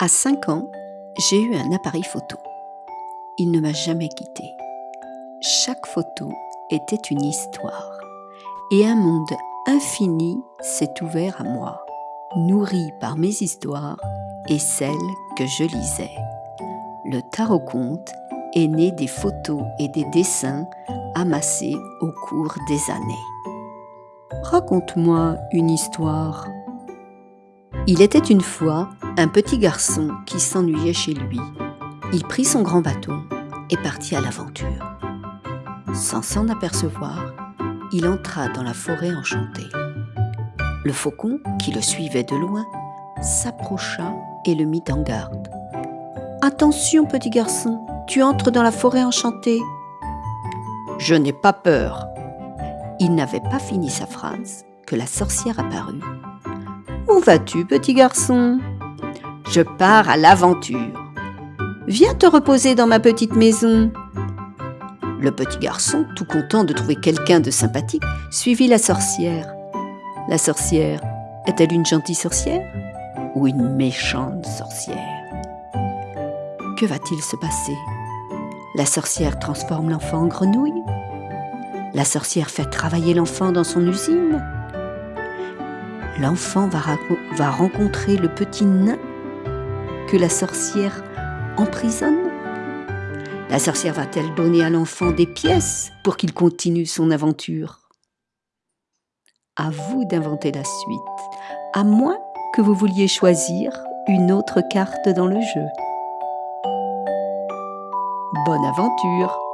À 5 ans, j'ai eu un appareil photo. Il ne m'a jamais quitté. Chaque photo était une histoire et un monde infini s'est ouvert à moi, nourri par mes histoires et celles que je lisais. Le tarot conte est né des photos et des dessins amassés au cours des années. Raconte-moi une histoire. Il était une fois un petit garçon qui s'ennuyait chez lui. Il prit son grand bâton et partit à l'aventure. Sans s'en apercevoir, il entra dans la forêt enchantée. Le faucon, qui le suivait de loin, s'approcha et le mit en garde. Attention, petit garçon, tu entres dans la forêt enchantée. Je n'ai pas peur. Il n'avait pas fini sa phrase que la sorcière apparut. Où vas-tu, petit garçon? Je pars à l'aventure. Viens te reposer dans ma petite maison. Le petit garçon, tout content de trouver quelqu'un de sympathique, suivit la sorcière. La sorcière, est-elle une gentille sorcière ou une méchante sorcière? Que va-t-il se passer? La sorcière transforme l'enfant en grenouille? La sorcière fait travailler l'enfant dans son usine? L'enfant va, rencontrer le petit nain que la sorcière emprisonne. La sorcière va-t-elle donner à l'enfant des pièces pour qu'il continue son aventure? À vous d'inventer la suite, à moins que vous vouliez choisir une autre carte dans le jeu. Bonne aventure